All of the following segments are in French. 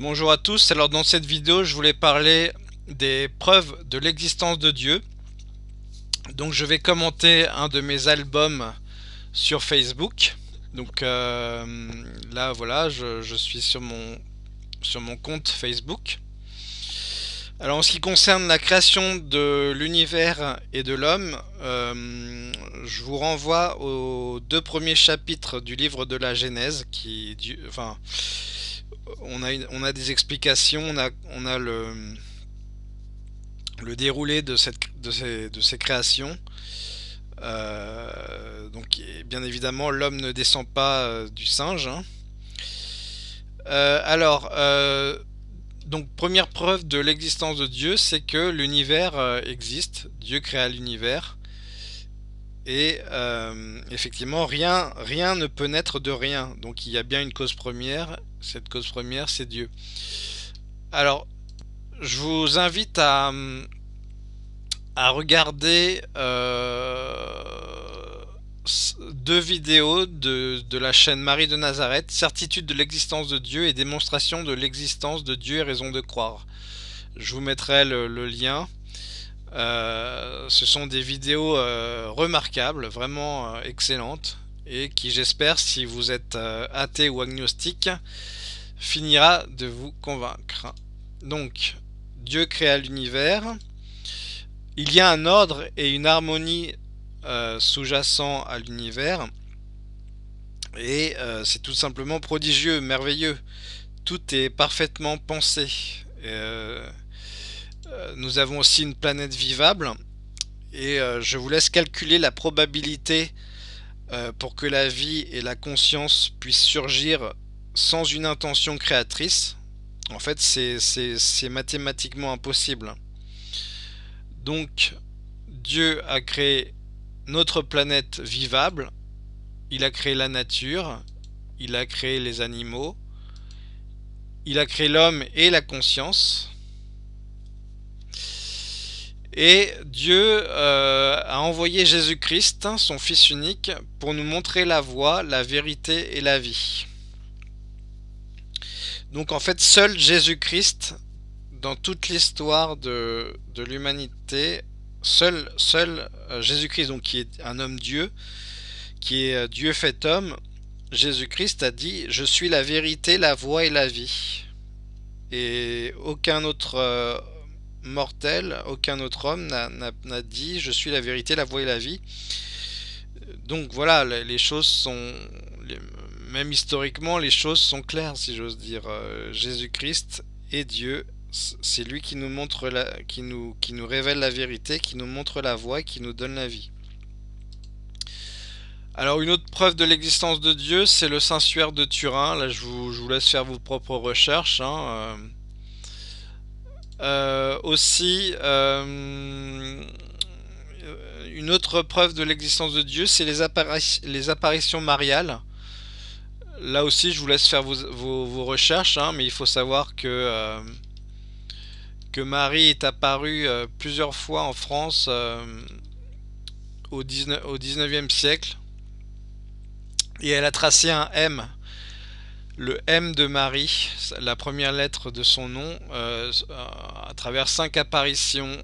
Bonjour à tous, alors dans cette vidéo je voulais parler des preuves de l'existence de Dieu. Donc je vais commenter un de mes albums sur Facebook. Donc euh, là voilà, je, suis sur mon, compte Facebook. Alors en ce qui concerne la création de l'univers et de l'homme, euh, je vous renvoie aux deux premiers chapitres du livre de la Genèse qui, enfin, on a, des explications, on a, le, déroulé de ces créations. Euh, donc bien évidemment l'homme ne descend pas euh, du singe. Hein. Euh, alors, donc première preuve de l'existence de Dieu, c'est que l'univers existe. Dieu créa l'univers. Et effectivement, rien, rien ne peut naître de rien. Donc il y a bien une cause première cette cause première, c'est Dieu. Alors, je vous invite à, à regarder euh, deux vidéos de, la chaîne Marie de Nazareth, Certitude de l'existence de Dieu et démonstration de l'existence de Dieu et raison de croire. Je vous mettrai le, lien. Euh, ce sont des vidéos euh, remarquables, vraiment excellentes et qui j'espère si vous êtes euh, athée ou agnostique finira de vous convaincre. Donc Dieu créa l'univers, il y a un ordre et une harmonie euh, sous-jacent à l'univers et euh, c'est tout simplement prodigieux, merveilleux. Tout est parfaitement pensé. nous avons aussi une planète vivable et je vous laisse calculer la probabilité euh, pour que la vie et la conscience puissent surgir sans une intention créatrice, en fait c'est mathématiquement impossible. Donc Dieu a créé notre planète vivable, il a créé la nature, il a créé les animaux, il a créé l'homme et la conscience, et Dieu euh, a envoyé Jésus-Christ, son Fils unique, pour nous montrer la voie, la vérité et la vie. Donc en fait, seul Jésus-Christ, dans toute l'histoire de, l'humanité, seul, seul euh, Jésus-Christ, qui est un homme Dieu, qui est euh, Dieu fait homme, Jésus-Christ a dit « Je suis la vérité, la voie et la vie ». Et aucun autre mortel, aucun autre homme n'a dit je suis la vérité, la voie et la vie. Donc voilà, les choses sont, même historiquement, les choses sont claires si j'ose dire. Euh, Jésus-Christ est Dieu, c'est lui qui nous montre la, qui nous, qui nous révèle la vérité, qui nous montre la voie qui nous donne la vie. Alors une autre preuve de l'existence de Dieu, c'est le Saint-Suaire de Turin. Là, je vous, laisse faire vos propres recherches. Hein. Euh, aussi, euh, une autre preuve de l'existence de Dieu, c'est les, les, apparitions mariales. Là aussi, je vous laisse faire vos, recherches, hein, mais il faut savoir que, euh, que Marie est apparue plusieurs fois en France au, 19, au 19e siècle. Et elle a tracé un M le M de Marie, la première lettre de son nom, euh, à travers cinq apparitions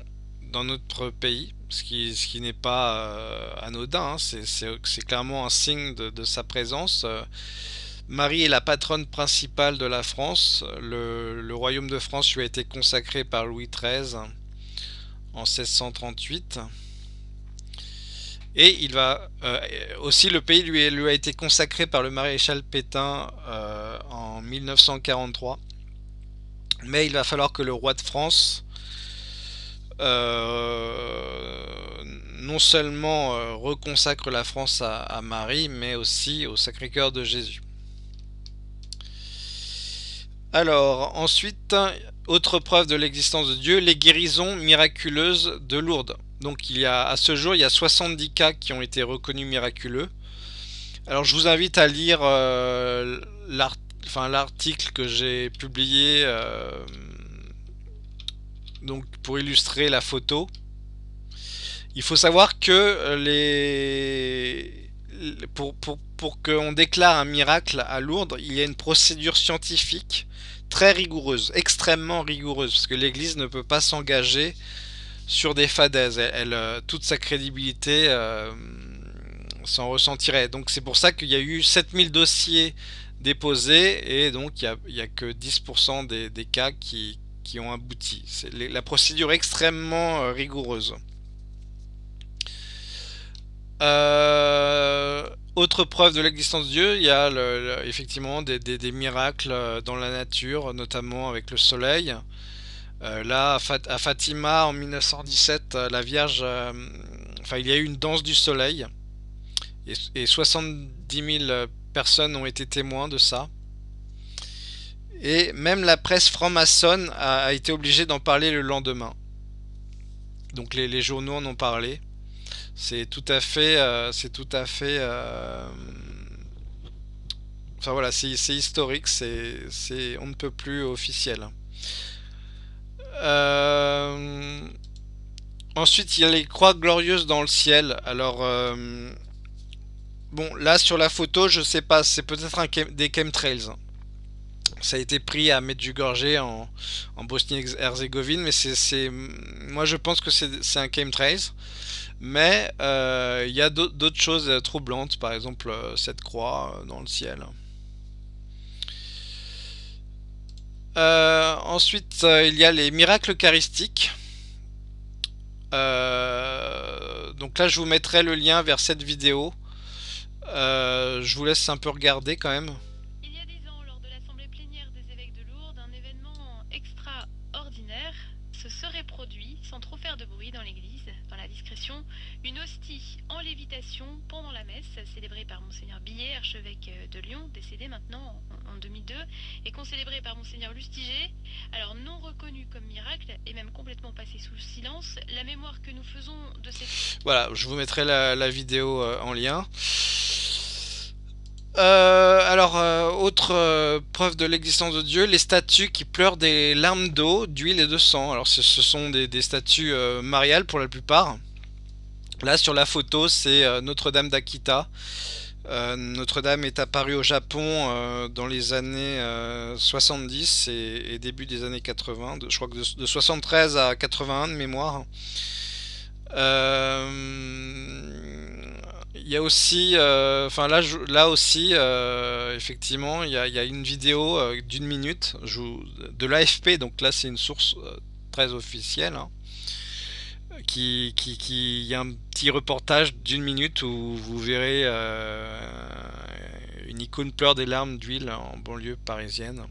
dans notre pays, ce qui, n'est pas euh, anodin, hein. c'est clairement un signe de, sa présence. Marie est la patronne principale de la France, le, royaume de France lui a été consacré par Louis XIII en 1638. Et il va euh, aussi le pays lui, a été consacré par le maréchal Pétain euh, en 1943. Mais il va falloir que le roi de France euh, non seulement reconsacre la France à, Marie, mais aussi au Sacré-Cœur de Jésus. Alors, ensuite, autre preuve de l'existence de Dieu, les guérisons miraculeuses de Lourdes. Donc il y a, à ce jour, il y a 70 cas qui ont été reconnus miraculeux. Alors je vous invite à lire euh, l'article que j'ai publié euh, donc pour illustrer la photo. Il faut savoir que les, pour, pour qu'on déclare un miracle à Lourdes, il y a une procédure scientifique très rigoureuse, extrêmement rigoureuse, parce que l'Église ne peut pas s'engager sur des fadaises. Euh, toute sa crédibilité euh, s'en ressentirait. Donc c'est pour ça qu'il y a eu 7000 dossiers déposés et donc il n'y a, que 10% des, cas qui, ont abouti. C'est la procédure extrêmement euh, rigoureuse. autre preuve de l'existence de Dieu, il y a effectivement des, miracles dans la nature, notamment avec le soleil. Euh, là, à Fatima, en 1917, euh, la Vierge, euh, enfin, il y a eu une danse du soleil, et, 70 000 personnes ont été témoins de ça. Et même la presse franc-maçonne a, été obligée d'en parler le lendemain. Donc les, journaux en ont parlé. C'est tout à fait, c'est tout à fait. enfin voilà, c'est historique, c'est, on ne peut plus officiel. Euh, ensuite, il y a les croix glorieuses dans le ciel. Alors, euh, bon, là sur la photo, je sais pas, c'est peut-être des chemtrails. Ça a été pris à Medjugorje en, en Bosnie-Herzégovine, mais c'est, moi je pense que c'est un chemtrails. Mais euh, il y a d'autres choses troublantes, par exemple cette croix dans le ciel. Ensuite, euh, il y a les miracles eucharistiques. Euh, donc là, je vous mettrai le lien vers cette vidéo. je vous laisse un peu regarder quand même. Monseigneur Billet, archevêque euh, de Lyon, décédé maintenant en, 2002, et concélébrée par Monseigneur Lustiger, alors non reconnu comme miracle, et même complètement passé sous silence, la mémoire que nous faisons de cette... Voilà, je vous mettrai la, vidéo euh, en lien. Euh, alors, autre preuve de l'existence de Dieu, les statues qui pleurent des larmes d'eau, d'huile et de sang. Alors, ce, sont des, statues mariales pour la plupart. Là, sur la photo, c'est Notre-Dame d'Akita. Notre-Dame est apparue au Japon dans les années 70 et, début des années 80, je crois que de, de 73 à 81 de mémoire. Il y a aussi, euh, enfin là, là aussi, euh, effectivement, il y, a, une vidéo euh, d'une minute de l'AFP, donc là c'est une source très officielle, hein, qui, qui, qui, y a un petit reportage d'une minute où vous verrez une icône pleure des larmes d'huile en banlieue parisienne.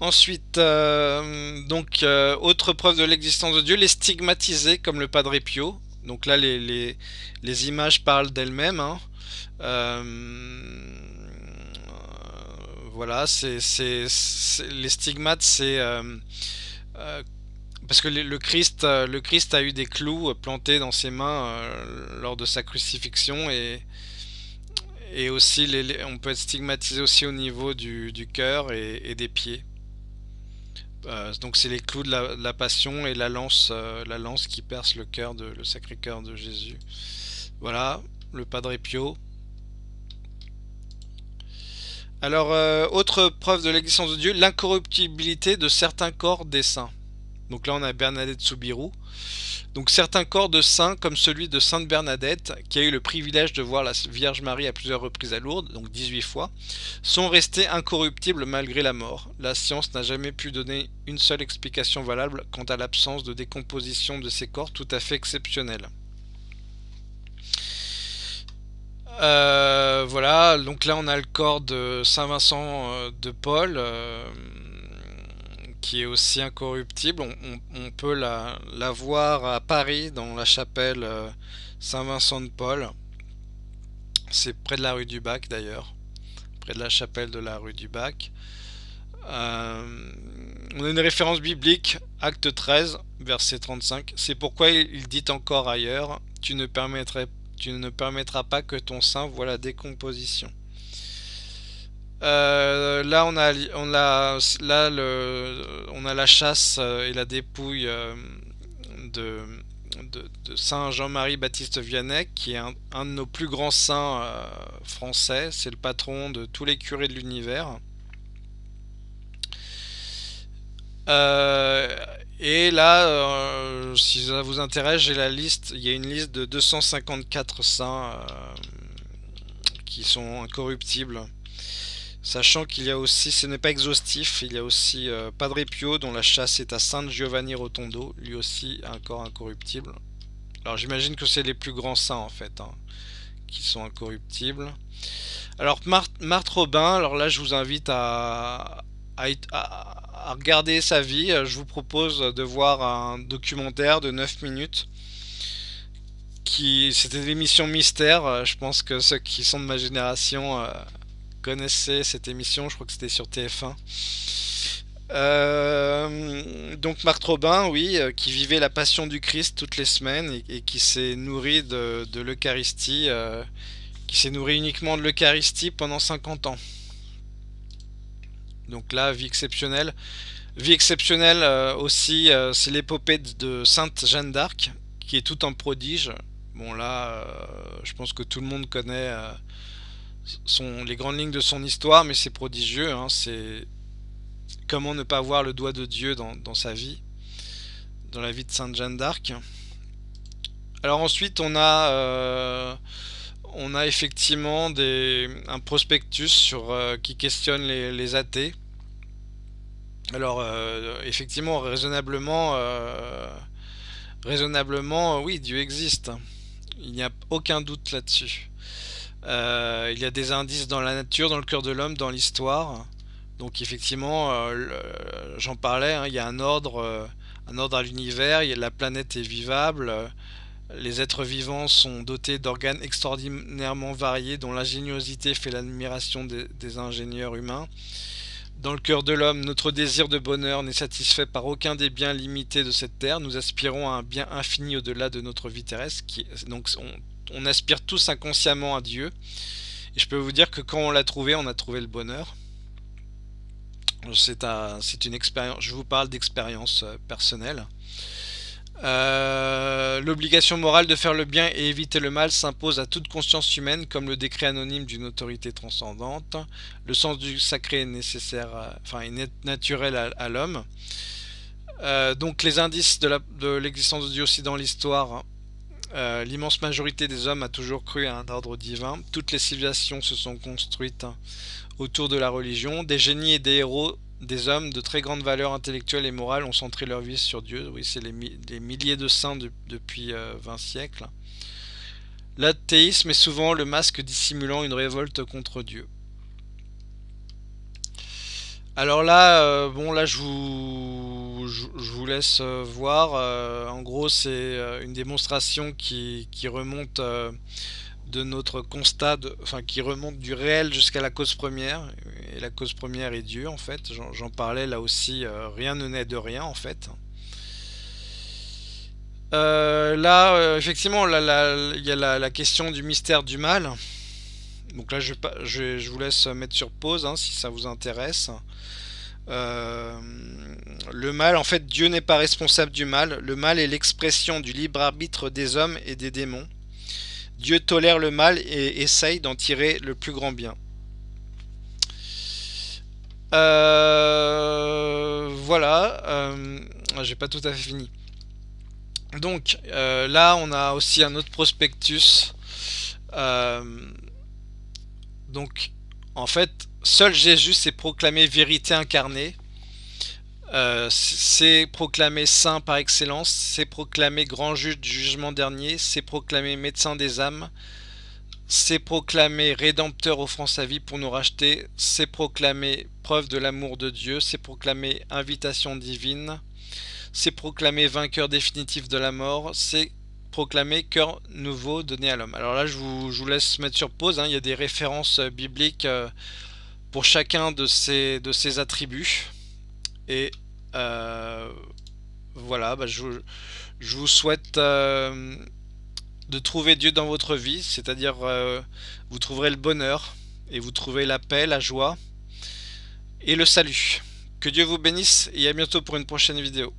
Ensuite, euh, donc, euh, autre preuve de l'existence de Dieu, les stigmatisés comme le Padre Pio. Donc là, les, les, images parlent d'elles-mêmes. Hein. Euh, voilà, c'est les stigmates, c'est parce que le Christ, le Christ a eu des clous plantés dans ses mains lors de sa crucifixion et aussi on peut être stigmatisé aussi au niveau du, cœur et des pieds. Euh, donc c'est les clous de la, passion et la lance, euh, la lance qui perce le cœur de le sacré cœur de Jésus. Voilà, le Padre Pio. Alors, euh, autre preuve de l'existence de Dieu, l'incorruptibilité de certains corps des saints. Donc là, on a Bernadette Soubirou. Donc certains corps de saints, comme celui de Sainte Bernadette, qui a eu le privilège de voir la Vierge Marie à plusieurs reprises à Lourdes, donc 18 fois, sont restés incorruptibles malgré la mort. La science n'a jamais pu donner une seule explication valable quant à l'absence de décomposition de ces corps tout à fait exceptionnels. Euh, voilà, donc là on a le corps de Saint Vincent euh, de Paul, euh, qui est aussi incorruptible. On, peut la, voir à Paris dans la chapelle euh, Saint-Vincent de Paul. C'est près de la rue du Bac d'ailleurs, près de la chapelle de la rue du Bac. On a une référence biblique, acte 13, verset 35. C'est pourquoi il dit encore ailleurs, tu ne, tu ne permettras pas que ton sein voit la décomposition. Euh, là, on a, la chasse euh, et la dépouille euh, de, de, Saint Jean-Marie Baptiste Vianney, qui est un, de nos plus grands saints français. C'est le patron de tous les curés de l'univers. Et là, si ça vous intéresse, j'ai la liste. Il y a une liste de 254 saints qui sont incorruptibles. Sachant qu'il y a aussi, ce n'est pas exhaustif, il y a aussi euh, Padre Pio dont la chasse est à Saint Giovanni Rotondo, lui aussi encore incorruptible. Alors j'imagine que c'est les plus grands saints en fait, hein, qui sont incorruptibles. Alors Marthe, Robin, alors là je vous invite à, à, regarder sa vie. Je vous propose de voir un documentaire de 9 minutes. qui C'était l'émission Mystère, je pense que ceux qui sont de ma génération... Euh, connaissez cette émission, je crois que c'était sur TF1. Euh, donc Marc Robin, oui, euh, qui vivait la passion du Christ toutes les semaines et, qui s'est nourri de, l'Eucharistie, euh, qui s'est nourri uniquement de l'Eucharistie pendant 50 ans. Donc là, vie exceptionnelle. Vie exceptionnelle aussi, c'est l'épopée de Sainte Jeanne d'Arc, qui est tout en prodige. Bon là, je pense que tout le monde connaît les grandes lignes de son histoire, mais c'est prodigieux. Hein, c'est comment ne pas voir le doigt de Dieu dans, sa vie, dans la vie de Sainte Jeanne d'Arc. Alors ensuite, on a, euh, on a effectivement un prospectus euh, qui questionne les, athées. Alors euh, effectivement, raisonnablement, raisonnablement, oui, Dieu existe. Il n'y a aucun doute là-dessus. Euh, il y a des indices dans la nature, dans le cœur de l'homme, dans l'histoire. Donc effectivement, euh, j'en parlais, hein, il y a un ordre, euh, un ordre à l'univers, la planète est vivable, les êtres vivants sont dotés d'organes extraordinairement variés dont l'ingéniosité fait l'admiration des, ingénieurs humains. Dans le cœur de l'homme, notre désir de bonheur n'est satisfait par aucun des biens limités de cette terre. Nous aspirons à un bien infini au-delà de notre vie terrestre. Donc on aspire tous inconsciemment à Dieu. Et je peux vous dire que quand on l'a trouvé, on a trouvé le bonheur. C'est une expérience. Je vous parle d'expérience euh, personnelle. Euh, l'obligation morale de faire le bien et éviter le mal s'impose à toute conscience humaine comme le décret anonyme d'une autorité transcendante. Le sens du sacré est nécessaire, enfin naturel à, l'homme. Euh, donc les indices de l'existence de, Dieu aussi dans l'histoire euh, l'immense majorité des hommes a toujours cru à un ordre divin. Toutes les civilisations se sont construites autour de la religion. Des génies et des héros, des hommes de très grande valeur intellectuelle et morale ont centré leur vie sur Dieu. Oui, c'est les, milliers de saints depuis 20 euh, siècles. L'athéisme est souvent le masque dissimulant une révolte contre Dieu. Alors là, euh, bon là je vous, laisse euh, voir. En gros c'est une démonstration qui, remonte de notre constat, qui remonte du réel jusqu'à la cause première. Et la cause première est Dieu en fait. J'en parlais là aussi, rien ne naît de rien en fait. là, effectivement, il y a la, question du mystère du mal. Donc là, je, je, vous laisse mettre sur pause hein, si ça vous intéresse. Euh, le mal, en fait, Dieu n'est pas responsable du mal. Le mal est l'expression du libre arbitre des hommes et des démons. Dieu tolère le mal et essaye d'en tirer le plus grand bien. Euh, voilà, euh, j'ai pas tout à fait fini. Donc là, on a aussi un autre prospectus. donc, en fait, seul Jésus s'est proclamé vérité incarnée. Euh, c'est proclamé saint par excellence, c'est proclamé grand juge du jugement dernier, c'est proclamé médecin des âmes, c'est proclamé rédempteur offrant sa vie pour nous racheter, c'est proclamé preuve de l'amour de Dieu, c'est proclamé invitation divine, c'est proclamé vainqueur définitif de la mort, c'est proclamé cœur nouveau donné à l'homme. Alors là je vous, laisse mettre sur pause, hein. il y a des références bibliques euh, pour chacun de ces attributs. Et euh, voilà, bah, je, vous souhaite euh, de trouver Dieu dans votre vie, c'est-à-dire euh, vous trouverez le bonheur et vous trouverez la paix, la joie et le salut. Que Dieu vous bénisse et à bientôt pour une prochaine vidéo.